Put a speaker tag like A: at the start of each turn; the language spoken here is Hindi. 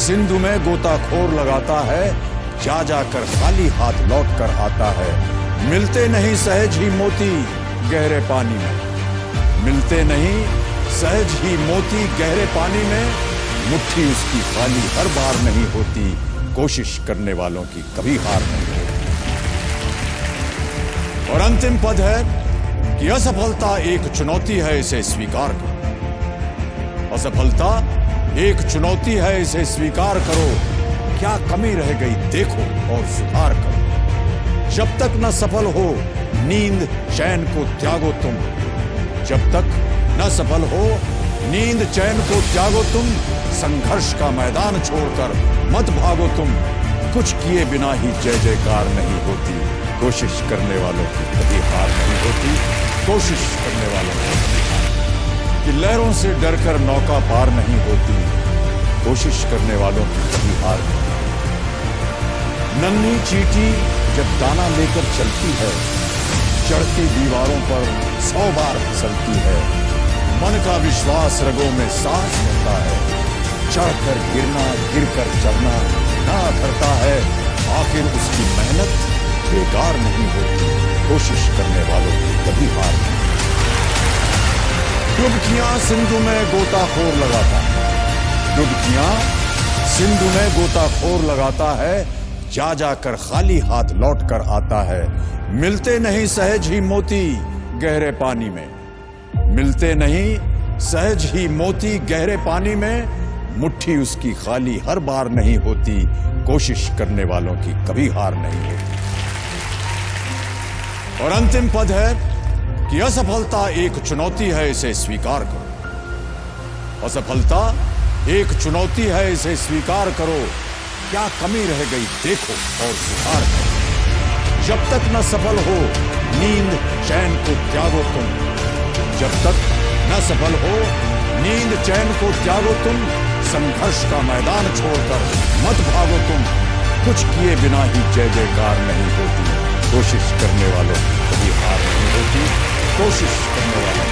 A: सिंधु में गोताखोर लगाता है, जा जाकर खाली हाथ लौट कर आता है। मिलते नहीं सहज ही मोती गहरे पानी में। मिलते नहीं सहज ही मोती गहरे पानी में। मुट्ठी उसकी खाली हर बार नहीं होती, कोशिश करने वालों की कभी हार नहीं होती। और अंतिम पद है कि असफलता एक चुनौती है इसे स्वीकार करो असफलता एक चुनौती है, इसे स्वीकार करो। क्या कमी रह गई, देखो और सुधार करो। जब तक न सफल हो, नींद चैन को त्यागो तुम। जब तक न सफल हो, नींद चैन को त्यागो तुम। संघर्ष का मैदान छोड़कर मत भागो तुम। कुछ किए बिना ही जय जयकार नहीं होती। कोशिश करने वालों की कभी हार नहीं होती। कोशिश करने वालों की लहरों से डरकर नौका पार नहीं होती। कोशिश करने वालों की कभी हार। नहीं नन्ही चीटी जब दाना लेकर चलती है, चढ़ती दीवारों पर सौ बार फिसलती है। मन का विश्वास रगों में सांस होता है। चढ़कर गिरना, गिरकर चढ़ना ना करता है। आखिर उसकी मेहनत बेकार नहीं होती। कोशिश करने वालों की कभी हार नहीं। डुबकियाँ सिंधु में गोताखोर लगाता है। डुबकियाँ, सिंधु में गोताखोर लगाता है, जा जाकर खाली हाथ लौट कर आता है। मिलते नहीं सहज ही मोती गहरे पानी में। मिलते नहीं सहज ही मोती गहरे पानी में, मुट्ठी उसकी खाली हर बार नहीं होती, कोशिश करने वालों की कभी हार नहीं होती। और अंतिम पद है कि असफलता एक चुनौती है, इसे स्वीकार करो। असफलता एक चुनौती है, इसे स्वीकार करो। क्या कमी रह गई, देखो और सुधार करो। जब तक न सफल हो, नींद चैन को त्यागो तुम। जब तक न सफल हो, नींद चैन को त्यागो तुम। संघर्ष का मैदान छोड़कर मत भागो तुम। कुछ किए बिना ही जय जयकार नहीं होती। कोशिश करने वालों कभी हार नहीं होती। कोशिश करने वालों